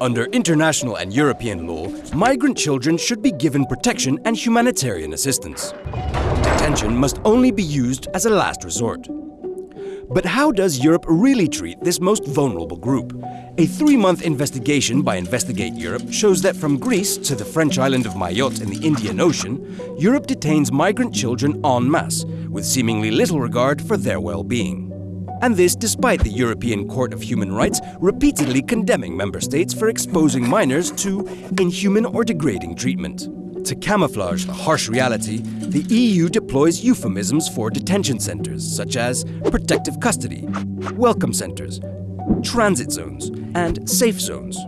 Under international and European law, migrant children should be given protection and humanitarian assistance. Detention must only be used as a last resort. But how does Europe really treat this most vulnerable group? A three-month investigation by Investigate Europe shows that from Greece to the French island of Mayotte in the Indian Ocean, Europe detains migrant children en masse, with seemingly little regard for their well-being and this despite the European Court of Human Rights repeatedly condemning member states for exposing minors to inhuman or degrading treatment. To camouflage the harsh reality, the EU deploys euphemisms for detention centers such as protective custody, welcome centers, transit zones, and safe zones.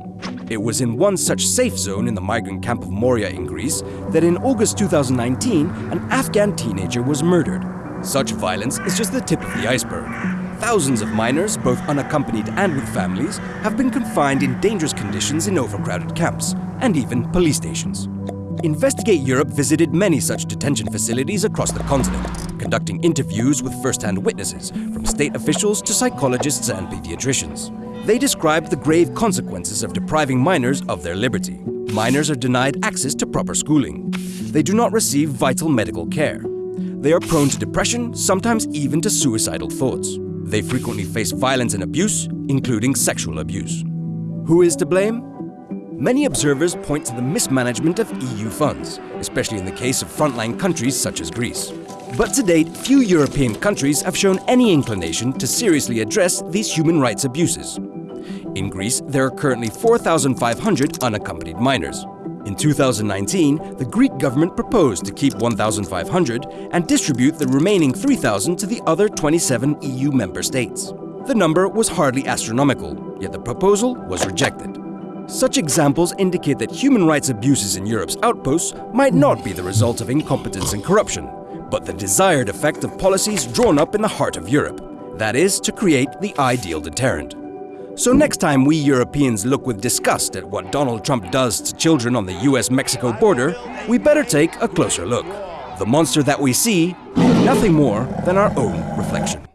It was in one such safe zone in the migrant camp of Moria in Greece that in August 2019 an Afghan teenager was murdered. Such violence is just the tip of the iceberg. Thousands of minors, both unaccompanied and with families, have been confined in dangerous conditions in overcrowded camps, and even police stations. Investigate Europe visited many such detention facilities across the continent, conducting interviews with first-hand witnesses, from state officials to psychologists and pediatricians. They described the grave consequences of depriving minors of their liberty. Minors are denied access to proper schooling. They do not receive vital medical care. They are prone to depression, sometimes even to suicidal thoughts. They frequently face violence and abuse, including sexual abuse. Who is to blame? Many observers point to the mismanagement of EU funds, especially in the case of frontline countries such as Greece. But to date, few European countries have shown any inclination to seriously address these human rights abuses. In Greece, there are currently 4,500 unaccompanied minors. In 2019, the Greek government proposed to keep 1,500 and distribute the remaining 3,000 to the other 27 EU member states. The number was hardly astronomical, yet the proposal was rejected. Such examples indicate that human rights abuses in Europe's outposts might not be the result of incompetence and corruption, but the desired effect of policies drawn up in the heart of Europe, that is, to create the ideal deterrent. So next time we Europeans look with disgust at what Donald Trump does to children on the US-Mexico border, we better take a closer look. The monster that we see, is nothing more than our own reflection.